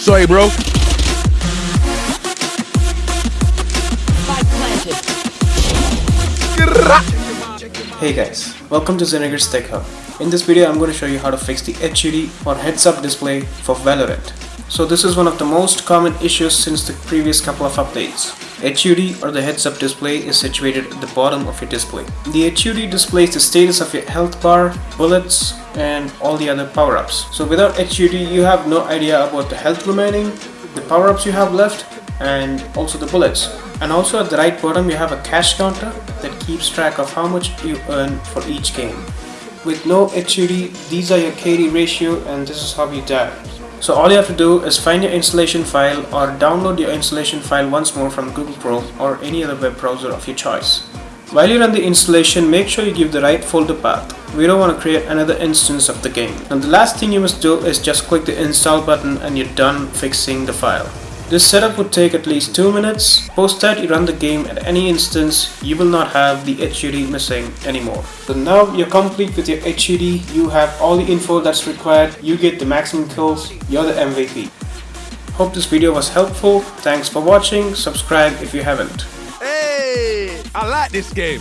Sorry, bro. Hey guys, welcome to Zenegger's Tech Hub. In this video I'm going to show you how to fix the HUD or heads-up display for Valorant. So this is one of the most common issues since the previous couple of updates. HUD or the heads-up display is situated at the bottom of your display. The HUD displays the status of your health bar, bullets and all the other power-ups. So without HUD you have no idea about the health remaining, the power-ups you have left and also the bullets. And also at the right bottom you have a cash counter that keeps track of how much you earn for each game. With no HUD, these are your KD ratio and this is how you die. So all you have to do is find your installation file or download your installation file once more from Google Chrome or any other web browser of your choice. While you run the installation, make sure you give the right folder path. We don't want to create another instance of the game. And the last thing you must do is just click the install button and you're done fixing the file. This setup would take at least 2 minutes. Post that you run the game at any instance, you will not have the HUD missing anymore. So now you're complete with your HUD, you have all the info that's required, you get the maximum kills, you're the MVP. Hope this video was helpful, thanks for watching, subscribe if you haven't. I like this game.